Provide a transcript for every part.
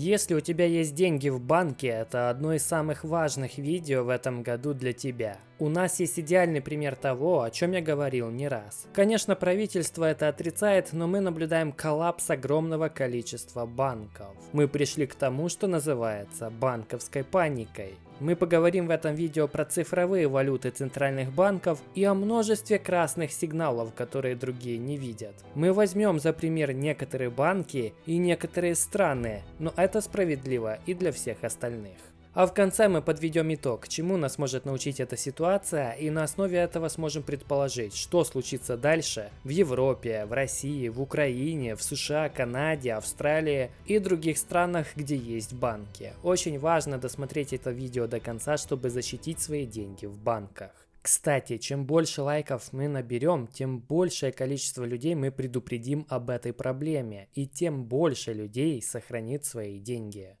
Если у тебя есть деньги в банке, это одно из самых важных видео в этом году для тебя. У нас есть идеальный пример того, о чем я говорил не раз. Конечно, правительство это отрицает, но мы наблюдаем коллапс огромного количества банков. Мы пришли к тому, что называется банковской паникой. Мы поговорим в этом видео про цифровые валюты центральных банков и о множестве красных сигналов, которые другие не видят. Мы возьмем за пример некоторые банки и некоторые страны, но это справедливо и для всех остальных. А в конце мы подведем итог, чему нас может научить эта ситуация, и на основе этого сможем предположить, что случится дальше в Европе, в России, в Украине, в США, Канаде, Австралии и других странах, где есть банки. Очень важно досмотреть это видео до конца, чтобы защитить свои деньги в банках. Кстати, чем больше лайков мы наберем, тем большее количество людей мы предупредим об этой проблеме, и тем больше людей сохранит свои деньги.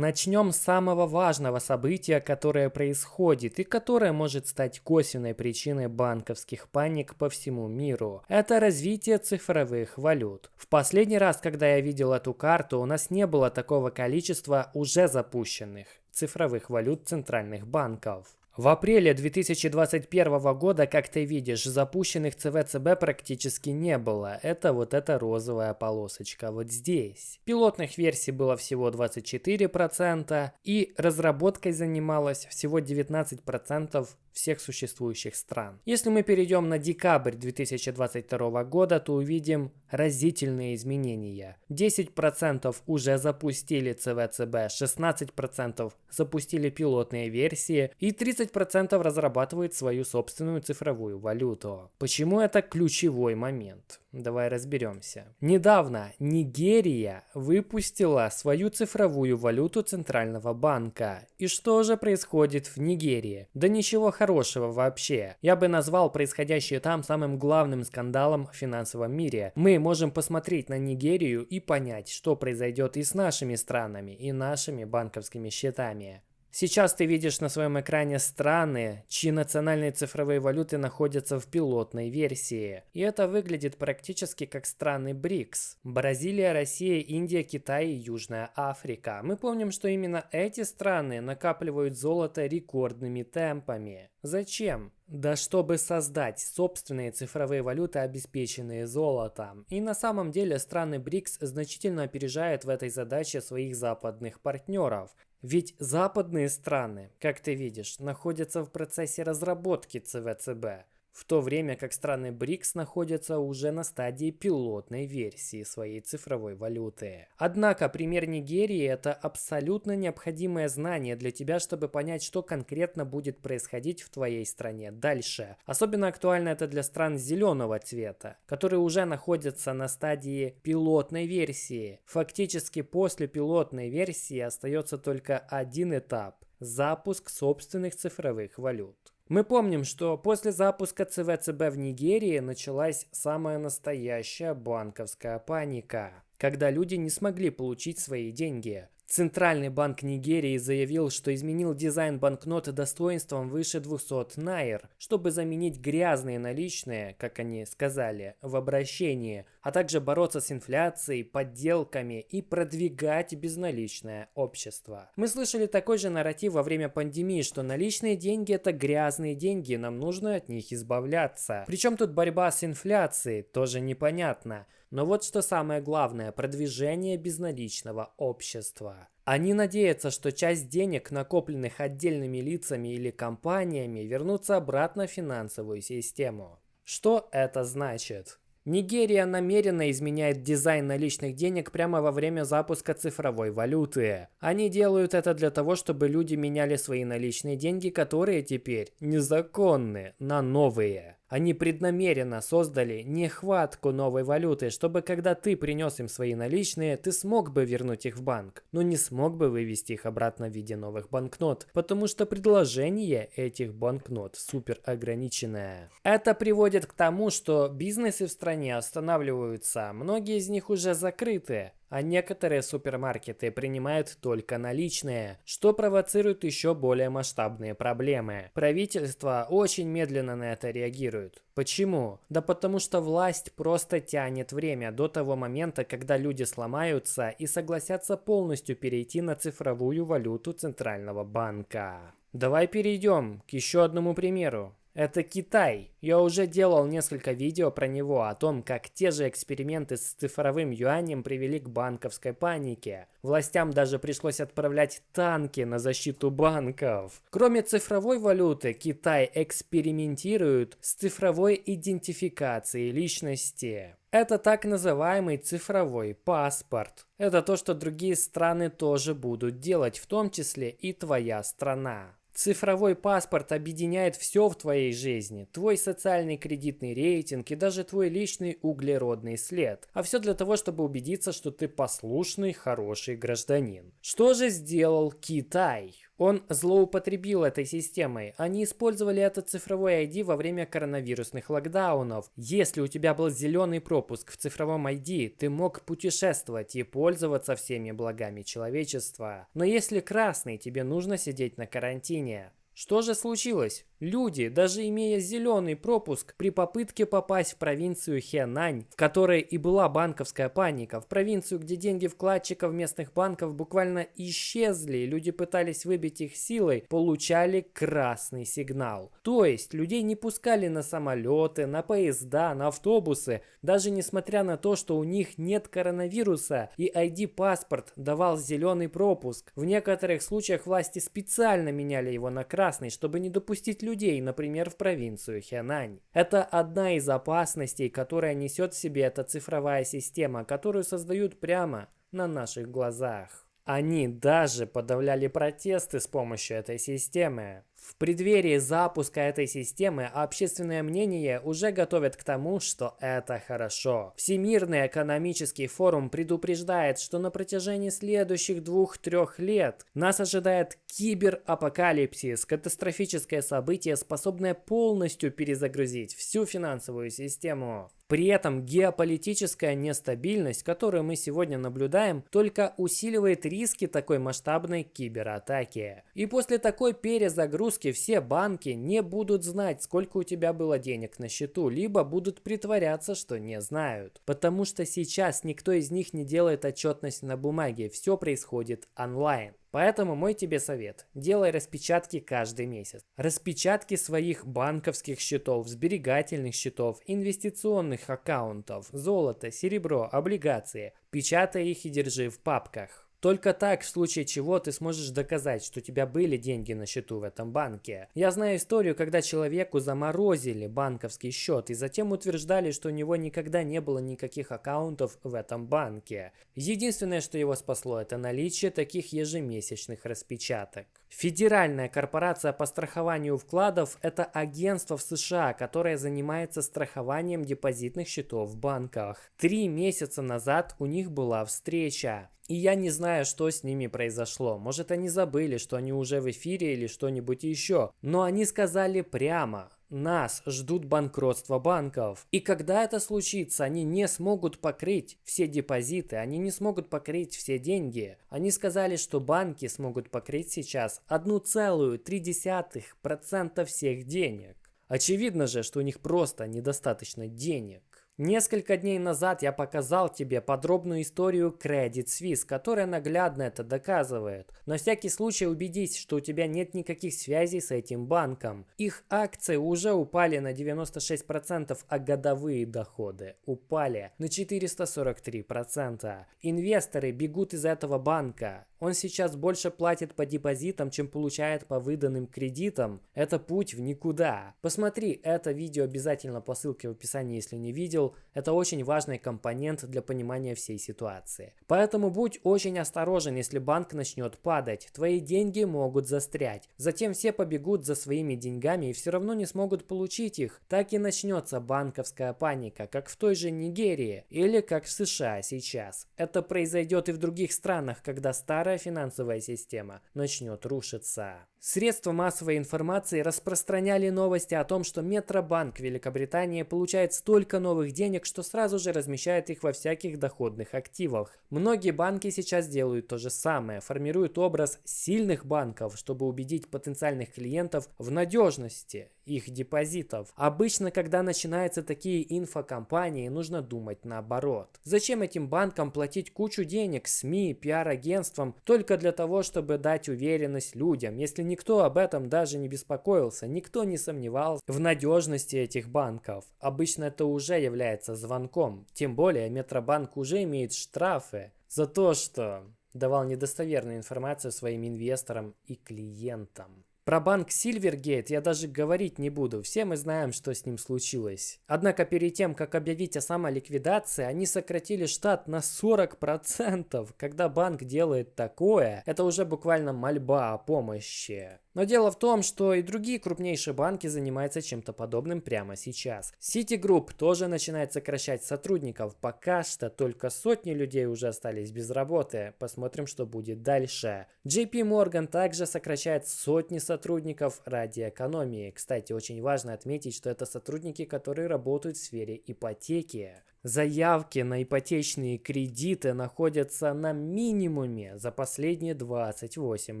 Начнем с самого важного события, которое происходит и которое может стать косвенной причиной банковских паник по всему миру. Это развитие цифровых валют. В последний раз, когда я видел эту карту, у нас не было такого количества уже запущенных цифровых валют центральных банков. В апреле 2021 года, как ты видишь, запущенных ЦВЦБ практически не было. Это вот эта розовая полосочка вот здесь. Пилотных версий было всего 24% и разработкой занималось всего 19% всех существующих стран. Если мы перейдем на декабрь 2022 года, то увидим разительные изменения. 10% уже запустили ЦВЦБ, 16% запустили пилотные версии и 30% разрабатывают свою собственную цифровую валюту. Почему это ключевой момент? Давай разберемся. Недавно Нигерия выпустила свою цифровую валюту Центрального банка. И что же происходит в Нигерии? Да ничего хорошего вообще. Я бы назвал происходящее там самым главным скандалом в финансовом мире. Мы можем посмотреть на Нигерию и понять, что произойдет и с нашими странами, и нашими банковскими счетами. Сейчас ты видишь на своем экране страны, чьи национальные цифровые валюты находятся в пилотной версии. И это выглядит практически как страны БРИКС. Бразилия, Россия, Индия, Китай и Южная Африка. Мы помним, что именно эти страны накапливают золото рекордными темпами. Зачем? Да чтобы создать собственные цифровые валюты, обеспеченные золотом. И на самом деле страны БРИКС значительно опережают в этой задаче своих западных партнеров. Ведь западные страны, как ты видишь, находятся в процессе разработки ЦВЦБ – в то время как страны БРИКС находятся уже на стадии пилотной версии своей цифровой валюты. Однако пример Нигерии – это абсолютно необходимое знание для тебя, чтобы понять, что конкретно будет происходить в твоей стране дальше. Особенно актуально это для стран зеленого цвета, которые уже находятся на стадии пилотной версии. Фактически после пилотной версии остается только один этап – запуск собственных цифровых валют. Мы помним, что после запуска ЦВЦБ в Нигерии началась самая настоящая банковская паника, когда люди не смогли получить свои деньги. Центральный банк Нигерии заявил, что изменил дизайн банкнот достоинством выше 200 найр, чтобы заменить грязные наличные, как они сказали, в обращении, а также бороться с инфляцией, подделками и продвигать безналичное общество. Мы слышали такой же нарратив во время пандемии, что наличные деньги это грязные деньги, нам нужно от них избавляться. Причем тут борьба с инфляцией, тоже непонятно. Но вот что самое главное – продвижение безналичного общества. Они надеются, что часть денег, накопленных отдельными лицами или компаниями, вернутся обратно в финансовую систему. Что это значит? Нигерия намеренно изменяет дизайн наличных денег прямо во время запуска цифровой валюты. Они делают это для того, чтобы люди меняли свои наличные деньги, которые теперь незаконны, на новые. Они преднамеренно создали нехватку новой валюты, чтобы когда ты принес им свои наличные, ты смог бы вернуть их в банк, но не смог бы вывести их обратно в виде новых банкнот, потому что предложение этих банкнот супер ограниченное. Это приводит к тому, что бизнесы в стране останавливаются, многие из них уже закрыты, а некоторые супермаркеты принимают только наличные, что провоцирует еще более масштабные проблемы. Правительство очень медленно на это реагирует. Почему? Да потому что власть просто тянет время до того момента, когда люди сломаются и согласятся полностью перейти на цифровую валюту Центрального банка. Давай перейдем к еще одному примеру. Это Китай. Я уже делал несколько видео про него, о том, как те же эксперименты с цифровым юанем привели к банковской панике. Властям даже пришлось отправлять танки на защиту банков. Кроме цифровой валюты, Китай экспериментирует с цифровой идентификацией личности. Это так называемый цифровой паспорт. Это то, что другие страны тоже будут делать, в том числе и твоя страна. Цифровой паспорт объединяет все в твоей жизни. Твой социальный кредитный рейтинг и даже твой личный углеродный след. А все для того, чтобы убедиться, что ты послушный, хороший гражданин. Что же сделал Китай? Он злоупотребил этой системой. Они использовали этот цифровой ID во время коронавирусных локдаунов. Если у тебя был зеленый пропуск в цифровом ID, ты мог путешествовать и пользоваться всеми благами человечества. Но если красный, тебе нужно сидеть на карантине. Что же случилось? Люди, даже имея зеленый пропуск, при попытке попасть в провинцию Хенань, в которой и была банковская паника, в провинцию, где деньги вкладчиков местных банков буквально исчезли, люди пытались выбить их силой, получали красный сигнал. То есть людей не пускали на самолеты, на поезда, на автобусы, даже несмотря на то, что у них нет коронавируса и ID-паспорт давал зеленый пропуск. В некоторых случаях власти специально меняли его на красный, чтобы не допустить людей, например, в провинцию Хэнань. Это одна из опасностей, которая несет в себе эта цифровая система, которую создают прямо на наших глазах. Они даже подавляли протесты с помощью этой системы. В преддверии запуска этой системы общественное мнение уже готовит к тому, что это хорошо. Всемирный экономический форум предупреждает, что на протяжении следующих двух-трех лет нас ожидает киберапокалипсис, катастрофическое событие, способное полностью перезагрузить всю финансовую систему. При этом геополитическая нестабильность, которую мы сегодня наблюдаем, только усиливает риски такой масштабной кибератаки. И после такой перезагрузки все банки не будут знать, сколько у тебя было денег на счету, либо будут притворяться, что не знают. Потому что сейчас никто из них не делает отчетность на бумаге, все происходит онлайн. Поэтому мой тебе совет. Делай распечатки каждый месяц. Распечатки своих банковских счетов, сберегательных счетов, инвестиционных аккаунтов, золото, серебро, облигации. Печатай их и держи в папках. Только так, в случае чего, ты сможешь доказать, что у тебя были деньги на счету в этом банке. Я знаю историю, когда человеку заморозили банковский счет и затем утверждали, что у него никогда не было никаких аккаунтов в этом банке. Единственное, что его спасло, это наличие таких ежемесячных распечаток. Федеральная корпорация по страхованию вкладов – это агентство в США, которое занимается страхованием депозитных счетов в банках. Три месяца назад у них была встреча. И я не знаю, что с ними произошло. Может, они забыли, что они уже в эфире или что-нибудь еще. Но они сказали прямо. Нас ждут банкротства банков. И когда это случится, они не смогут покрыть все депозиты, они не смогут покрыть все деньги. Они сказали, что банки смогут покрыть сейчас 1,3% всех денег. Очевидно же, что у них просто недостаточно денег. Несколько дней назад я показал тебе подробную историю Credit Suisse, которая наглядно это доказывает. На всякий случай убедись, что у тебя нет никаких связей с этим банком. Их акции уже упали на 96%, а годовые доходы упали на 443%. Инвесторы бегут из этого банка. Он сейчас больше платит по депозитам, чем получает по выданным кредитам. Это путь в никуда. Посмотри это видео обязательно по ссылке в описании, если не видел. Это очень важный компонент для понимания всей ситуации. Поэтому будь очень осторожен, если банк начнет падать. Твои деньги могут застрять. Затем все побегут за своими деньгами и все равно не смогут получить их. Так и начнется банковская паника, как в той же Нигерии или как в США сейчас. Это произойдет и в других странах, когда старая финансовая система начнет рушиться. Средства массовой информации распространяли новости о том, что Метробанк Великобритании получает столько новых денег, что сразу же размещает их во всяких доходных активах. Многие банки сейчас делают то же самое, формируют образ сильных банков, чтобы убедить потенциальных клиентов в надежности их депозитов. Обычно, когда начинаются такие инфокомпании, нужно думать наоборот. Зачем этим банкам платить кучу денег СМИ, пиар-агентствам только для того, чтобы дать уверенность людям, если никто об этом даже не беспокоился, никто не сомневался в надежности этих банков. Обычно это уже является звонком. Тем более Метробанк уже имеет штрафы за то, что давал недостоверную информацию своим инвесторам и клиентам. Про банк Silvergate я даже говорить не буду, все мы знаем, что с ним случилось. Однако перед тем, как объявить о самоликвидации, они сократили штат на 40%. Когда банк делает такое, это уже буквально мольба о помощи. Но дело в том, что и другие крупнейшие банки занимаются чем-то подобным прямо сейчас. Citigroup тоже начинает сокращать сотрудников. Пока что только сотни людей уже остались без работы. Посмотрим, что будет дальше. JP Morgan также сокращает сотни сотрудников ради экономии. Кстати, очень важно отметить, что это сотрудники, которые работают в сфере ипотеки. Заявки на ипотечные кредиты находятся на минимуме за последние 28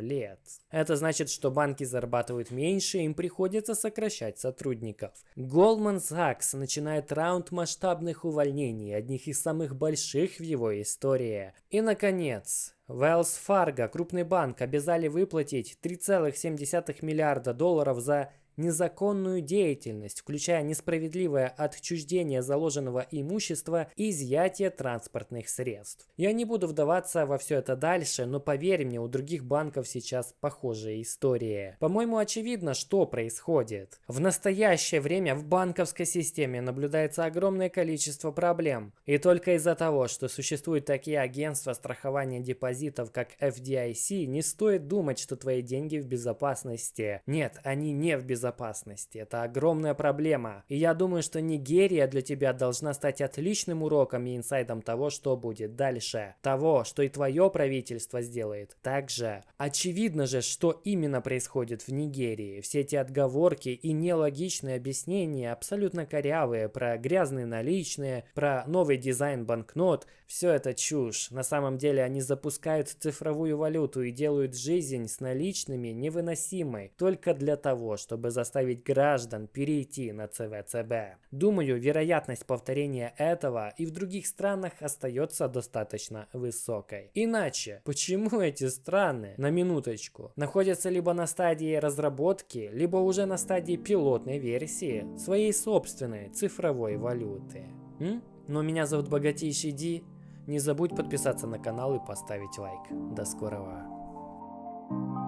лет. Это значит, что банки зарабатывают меньше, им приходится сокращать сотрудников. Goldman Sachs начинает раунд масштабных увольнений, одних из самых больших в его истории. И, наконец, Wells Fargo, крупный банк, обязали выплатить 3,7 миллиарда долларов за незаконную деятельность, включая несправедливое отчуждение заложенного имущества и изъятие транспортных средств. Я не буду вдаваться во все это дальше, но поверь мне, у других банков сейчас похожая история. По-моему, очевидно, что происходит. В настоящее время в банковской системе наблюдается огромное количество проблем. И только из-за того, что существуют такие агентства страхования депозитов, как FDIC, не стоит думать, что твои деньги в безопасности. Нет, они не в безопасности безопасности. Это огромная проблема. И я думаю, что Нигерия для тебя должна стать отличным уроком и инсайдом того, что будет дальше. Того, что и твое правительство сделает. Также очевидно же, что именно происходит в Нигерии. Все эти отговорки и нелогичные объяснения, абсолютно корявые, про грязные наличные, про новый дизайн банкнот, все это чушь. На самом деле они запускают цифровую валюту и делают жизнь с наличными невыносимой только для того, чтобы заставить граждан перейти на ЦВЦБ. Думаю, вероятность повторения этого и в других странах остается достаточно высокой. Иначе, почему эти страны, на минуточку, находятся либо на стадии разработки, либо уже на стадии пилотной версии своей собственной цифровой валюты? М? Но меня зовут Богатейший Ди. Не забудь подписаться на канал и поставить лайк. До скорого.